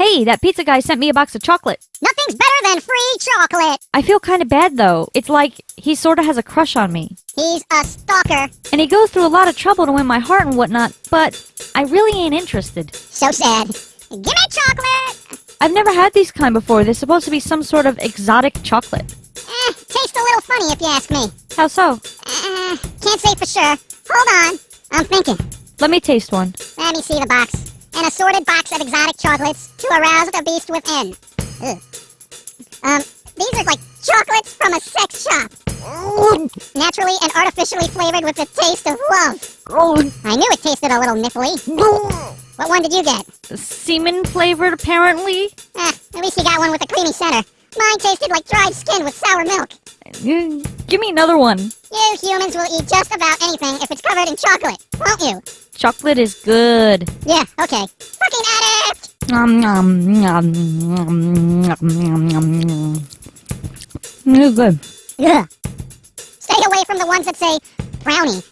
Hey, that pizza guy sent me a box of chocolate. Nothing's better than free chocolate. I feel kind of bad though. It's like he sort of has a crush on me. He's a stalker. And he goes through a lot of trouble to win my heart and whatnot, but I really ain't interested. So sad. Give me chocolate. I've never had these kind before. They're supposed to be some sort of exotic chocolate. Eh, tastes a little funny if you ask me. How so? Uh, can't say for sure. Hold on. I'm thinking. Let me taste one. Let me see the box. An assorted box of exotic chocolates to arouse the beast within. Ugh. Um, these are like chocolates from a sex shop. Naturally and artificially flavored with the taste of love. I knew it tasted a little nipply. What one did you get? Semen flavored, apparently? Eh, at least you got one with a creamy center. Mine tasted like dried skin with sour milk. Mm, Give me another one. You humans will eat just about anything if it's covered in chocolate, won't you? Chocolate is good. Yeah, okay. Fucking addict! Nom, nom, nom, nom, nom, nom, nom, nom. It's good. Ugh. Stay away from the ones that say brownie